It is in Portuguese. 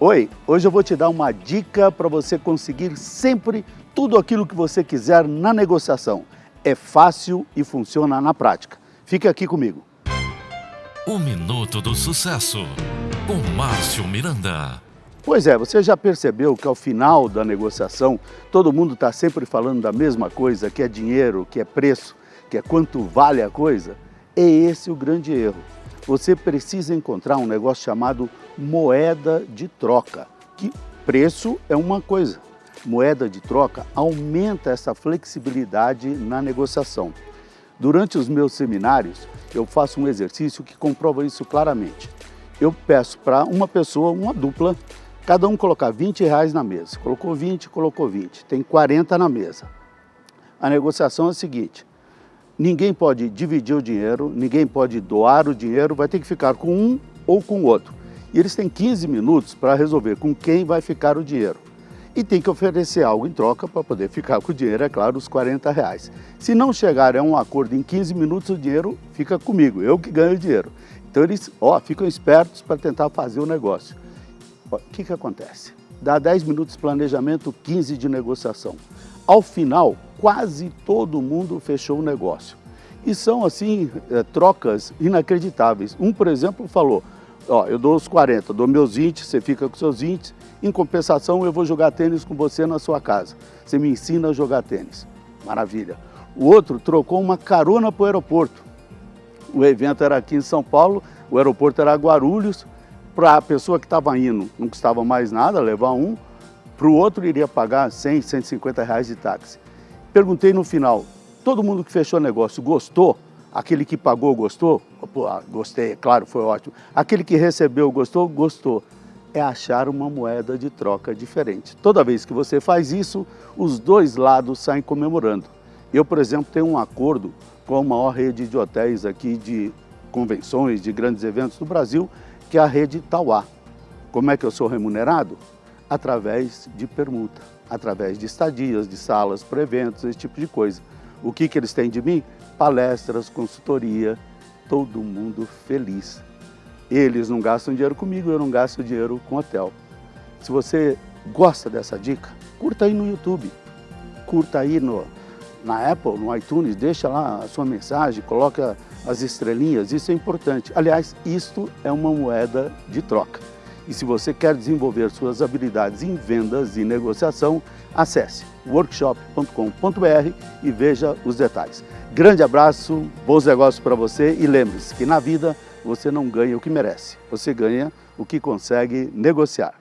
Oi, hoje eu vou te dar uma dica para você conseguir sempre tudo aquilo que você quiser na negociação. É fácil e funciona na prática. Fique aqui comigo. O Minuto do Sucesso, com Márcio Miranda. Pois é, você já percebeu que ao final da negociação, todo mundo está sempre falando da mesma coisa, que é dinheiro, que é preço, que é quanto vale a coisa? É esse o grande erro você precisa encontrar um negócio chamado moeda de troca, que preço é uma coisa. Moeda de troca aumenta essa flexibilidade na negociação. Durante os meus seminários, eu faço um exercício que comprova isso claramente. Eu peço para uma pessoa, uma dupla, cada um colocar 20 reais na mesa. Colocou 20, colocou 20, tem 40 na mesa. A negociação é a seguinte, Ninguém pode dividir o dinheiro, ninguém pode doar o dinheiro, vai ter que ficar com um ou com o outro. E eles têm 15 minutos para resolver com quem vai ficar o dinheiro. E tem que oferecer algo em troca para poder ficar com o dinheiro, é claro, os 40 reais. Se não chegar a um acordo em 15 minutos, o dinheiro fica comigo, eu que ganho o dinheiro. Então eles ó, ficam espertos para tentar fazer o negócio. O que, que acontece? Dá 10 minutos de planejamento, 15 de negociação. Ao final, quase todo mundo fechou o negócio. E são, assim, é, trocas inacreditáveis. Um, por exemplo, falou, ó, eu dou os 40, dou meus 20, você fica com seus 20, em compensação eu vou jogar tênis com você na sua casa. Você me ensina a jogar tênis. Maravilha. O outro trocou uma carona para o aeroporto. O evento era aqui em São Paulo, o aeroporto era Guarulhos, para a pessoa que estava indo, não custava mais nada levar um, para o outro iria pagar 100, 150 reais de táxi. Perguntei no final, todo mundo que fechou negócio gostou? Aquele que pagou gostou? Pô, ah, gostei, claro, foi ótimo. Aquele que recebeu gostou? Gostou. É achar uma moeda de troca diferente. Toda vez que você faz isso, os dois lados saem comemorando. Eu, por exemplo, tenho um acordo com a maior rede de hotéis aqui de convenções, de grandes eventos do Brasil, que é a rede Tauá. Como é que eu sou remunerado? Através de permuta, através de estadias, de salas para eventos, esse tipo de coisa. O que, que eles têm de mim? Palestras, consultoria, todo mundo feliz. Eles não gastam dinheiro comigo, eu não gasto dinheiro com hotel. Se você gosta dessa dica, curta aí no YouTube, curta aí no, na Apple, no iTunes, deixa lá a sua mensagem, coloca as estrelinhas, isso é importante. Aliás, isto é uma moeda de troca. E se você quer desenvolver suas habilidades em vendas e negociação, acesse workshop.com.br e veja os detalhes. Grande abraço, bons negócios para você e lembre-se que na vida você não ganha o que merece, você ganha o que consegue negociar.